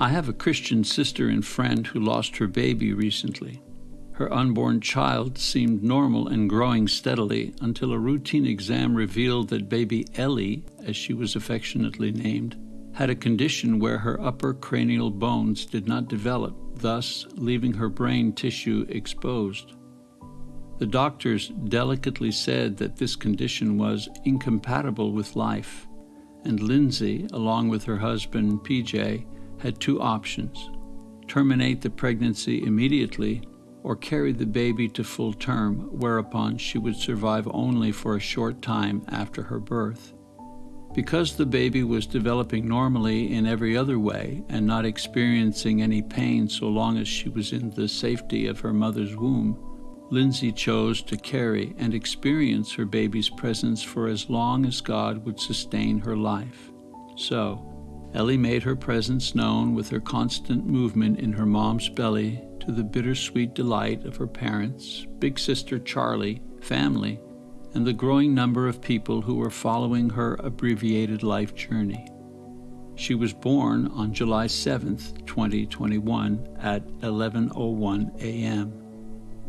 I have a Christian sister and friend who lost her baby recently. Her unborn child seemed normal and growing steadily until a routine exam revealed that baby Ellie, as she was affectionately named, had a condition where her upper cranial bones did not develop, thus leaving her brain tissue exposed. The doctors delicately said that this condition was incompatible with life, and Lindsay, along with her husband PJ, had two options terminate the pregnancy immediately or carry the baby to full term, whereupon she would survive only for a short time after her birth. Because the baby was developing normally in every other way and not experiencing any pain so long as she was in the safety of her mother's womb, Lindsay chose to carry and experience her baby's presence for as long as God would sustain her life. So, Ellie made her presence known with her constant movement in her mom's belly to the bittersweet delight of her parents, big sister Charlie, family, and the growing number of people who were following her abbreviated life journey. She was born on July 7, 2021 at 11:01 a.m.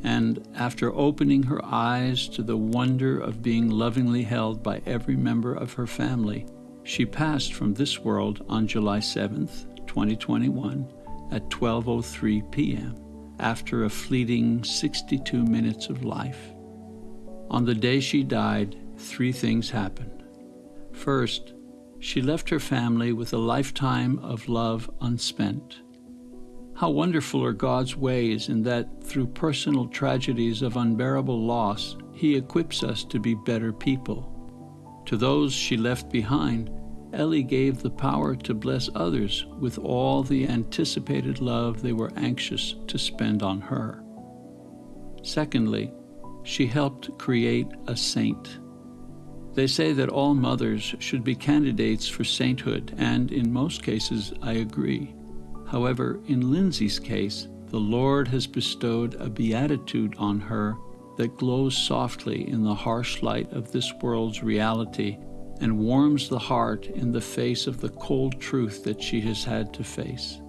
And after opening her eyes to the wonder of being lovingly held by every member of her family, she passed from this world on July 7th, 2021 at 12:03 p.m. after a fleeting 62 minutes of life. On the day she died, three things happened. First, she left her family with a lifetime of love unspent. How wonderful are God's ways in that through personal tragedies of unbearable loss, He equips us to be better people. To those she left behind, Ellie gave the power to bless others with all the anticipated love they were anxious to spend on her. Secondly, she helped create a saint. They say that all mothers should be candidates for sainthood, and in most cases, I agree. However, in Lindsay's case, the Lord has bestowed a beatitude on her that glows softly in the harsh light of this world's reality and warms the heart in the face of the cold truth that she has had to face.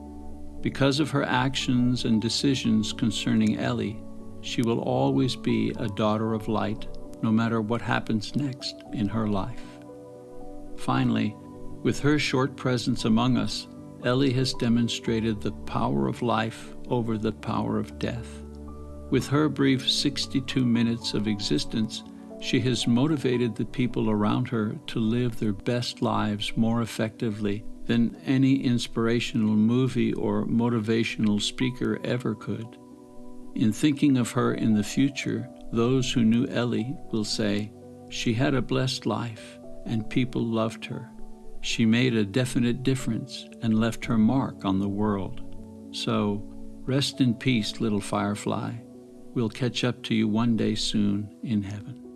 Because of her actions and decisions concerning Ellie, she will always be a daughter of light, no matter what happens next in her life. Finally, with her short presence among us, Ellie has demonstrated the power of life over the power of death. With her brief 62 minutes of existence, she has motivated the people around her to live their best lives more effectively than any inspirational movie or motivational speaker ever could. In thinking of her in the future, those who knew Ellie will say, She had a blessed life, and people loved her. She made a definite difference and left her mark on the world. So, rest in peace, little firefly. We'll catch up to you one day soon in heaven.